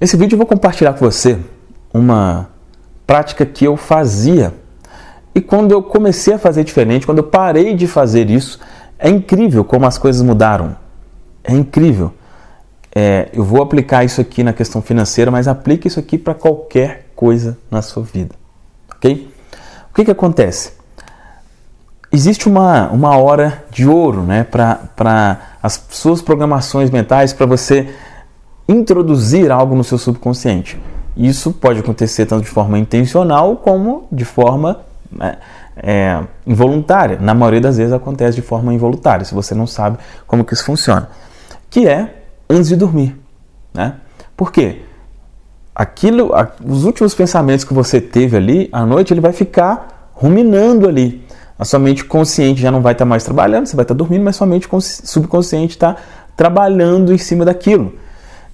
Nesse vídeo eu vou compartilhar com você uma prática que eu fazia e quando eu comecei a fazer diferente, quando eu parei de fazer isso, é incrível como as coisas mudaram. É incrível. É, eu vou aplicar isso aqui na questão financeira, mas aplique isso aqui para qualquer coisa na sua vida. Ok? O que, que acontece? Existe uma, uma hora de ouro né, para as suas programações mentais, para você introduzir algo no seu subconsciente. Isso pode acontecer tanto de forma intencional como de forma né, é, involuntária. Na maioria das vezes acontece de forma involuntária, se você não sabe como que isso funciona. Que é antes de dormir. Né? Por quê? Aquilo, os últimos pensamentos que você teve ali à noite, ele vai ficar ruminando ali. A sua mente consciente já não vai estar mais trabalhando, você vai estar dormindo, mas sua mente subconsciente está trabalhando em cima daquilo.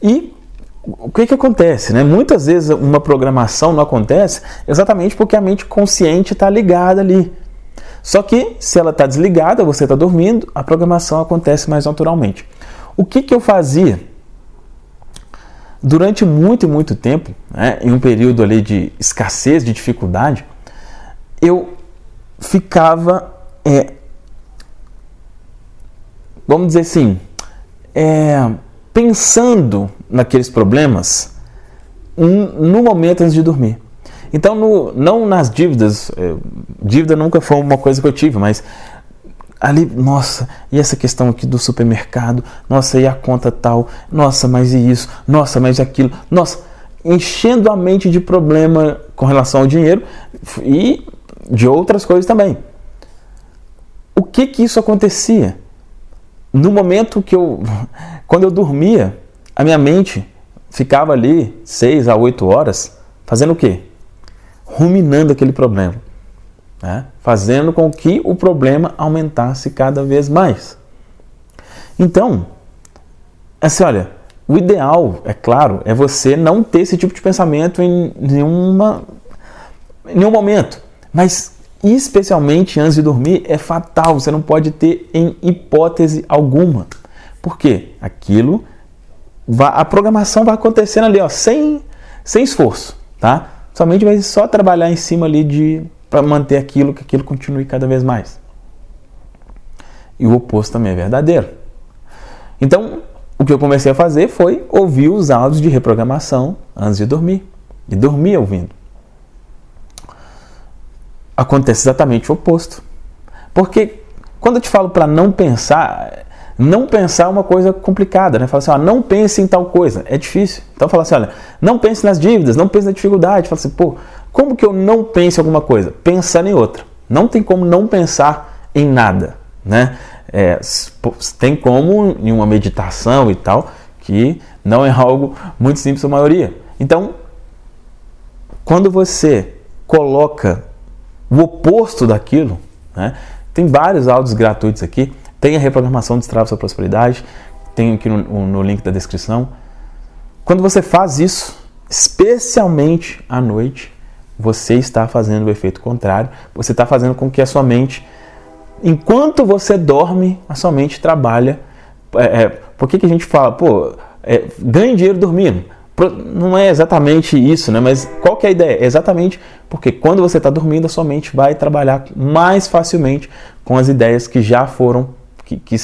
E o que, que acontece? Né? Muitas vezes uma programação não acontece exatamente porque a mente consciente está ligada ali. Só que se ela está desligada, você está dormindo, a programação acontece mais naturalmente. O que, que eu fazia? Durante muito e muito tempo, né, em um período ali de escassez, de dificuldade, eu ficava, é, vamos dizer assim, é, pensando naqueles problemas no momento antes de dormir. Então, no, não nas dívidas, é, dívida nunca foi uma coisa que eu tive, mas ali, nossa, e essa questão aqui do supermercado, nossa, e a conta tal, nossa, mas e isso, nossa, mas aquilo, nossa, enchendo a mente de problema com relação ao dinheiro e de outras coisas também. O que que isso acontecia? No momento que eu, quando eu dormia, a minha mente ficava ali seis a oito horas fazendo o quê? Ruminando aquele problema, né? fazendo com que o problema aumentasse cada vez mais. Então, assim, olha, o ideal, é claro, é você não ter esse tipo de pensamento em nenhuma, em nenhum momento. Mas especialmente antes de dormir, é fatal. Você não pode ter em hipótese alguma. Por quê? Aquilo, a programação vai acontecendo ali, ó, sem, sem esforço, tá? Somente vai só trabalhar em cima ali de para manter aquilo, que aquilo continue cada vez mais. E o oposto também é verdadeiro. Então, o que eu comecei a fazer foi ouvir os áudios de reprogramação antes de dormir. E dormir ouvindo acontece exatamente o oposto. Porque quando eu te falo para não pensar, não pensar é uma coisa complicada, né? Fala assim, ó, não pense em tal coisa, é difícil. Então fala assim, olha, não pense nas dívidas, não pense na dificuldade. Fala assim, pô, como que eu não pense em alguma coisa? Pensar em outra. Não tem como não pensar em nada, né? É, tem como em uma meditação e tal, que não é algo muito simples a maioria. Então, quando você coloca o oposto daquilo. Né? Tem vários áudios gratuitos aqui. Tem a reprogramação de Destrava Sua Prosperidade. Tem aqui no, no link da descrição. Quando você faz isso, especialmente à noite, você está fazendo o efeito contrário. Você está fazendo com que a sua mente, enquanto você dorme, a sua mente trabalha. É, é, por que, que a gente fala, pô, é, ganhe dinheiro dormindo? Não é exatamente isso, né? mas qual que é a ideia? Exatamente porque quando você está dormindo, a sua mente vai trabalhar mais facilmente com as ideias que já foram, que, que,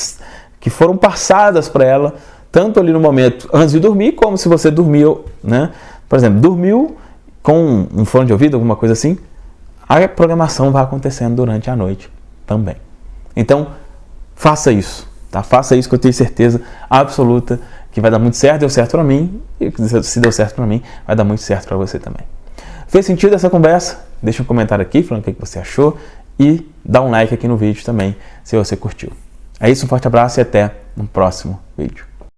que foram passadas para ela, tanto ali no momento antes de dormir, como se você dormiu, né? por exemplo, dormiu com um fone de ouvido, alguma coisa assim, a programação vai acontecendo durante a noite também. Então, faça isso, tá? Faça isso que eu tenho certeza absoluta que vai dar muito certo, deu certo para mim, e se deu certo para mim, vai dar muito certo para você também. Fez sentido essa conversa? Deixa um comentário aqui falando o que você achou e dá um like aqui no vídeo também, se você curtiu. É isso, um forte abraço e até no próximo vídeo.